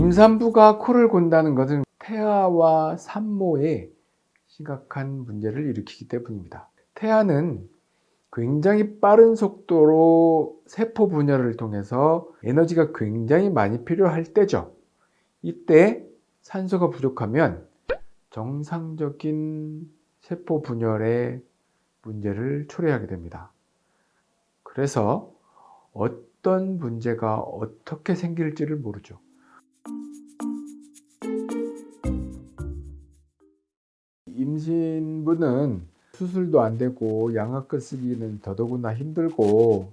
임산부가 코를 곤다는 것은 태아와 산모에 심각한 문제를 일으키기 때문입니다. 태아는 굉장히 빠른 속도로 세포 분열을 통해서 에너지가 굉장히 많이 필요할 때죠. 이때 산소가 부족하면 정상적인 세포 분열의 문제를 초래하게 됩니다. 그래서 어떤 문제가 어떻게 생길지를 모르죠. 임신부는 수술도 안 되고 양압기 쓰기는 더더구나 힘들고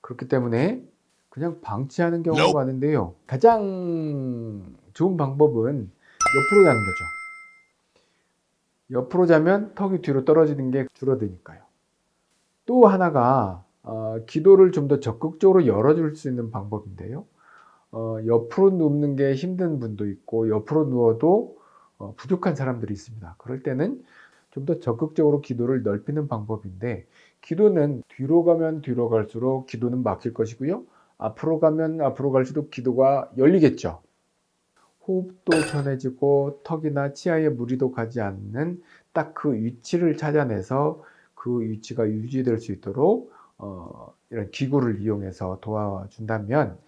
그렇기 때문에 그냥 방치하는 경우가 많은데요. 가장 좋은 방법은 옆으로 자는 거죠. 옆으로 자면 턱이 뒤로 떨어지는 게 줄어드니까요. 또 하나가 어, 기도를 좀 더 적극적으로 열어줄 수 있는 방법인데요. 어, 옆으로 눕는 게 힘든 분도 있고 옆으로 누워도 어, 부족한 사람들이 있습니다. 그럴 때는 좀 더 적극적으로 기도를 넓히는 방법인데 기도는 뒤로 가면 뒤로 갈수록 기도는 막힐 것이고요. 앞으로 가면 앞으로 갈수록 기도가 열리겠죠. 호흡도 편해지고 턱이나 치아에 무리도 가지 않는 딱 그 위치를 찾아내서 그 위치가 유지될 수 있도록 어, 이런 기구를 이용해서 도와준다면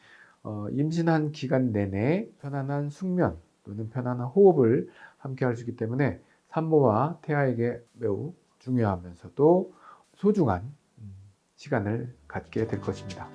어, 임신한 기간 내내 편안한 숙면 또는 편안한 호흡을 함께 할 수 있기 때문에 산모와 태아에게 매우 중요하면서도 소중한 음, 시간을 갖게 될 것입니다.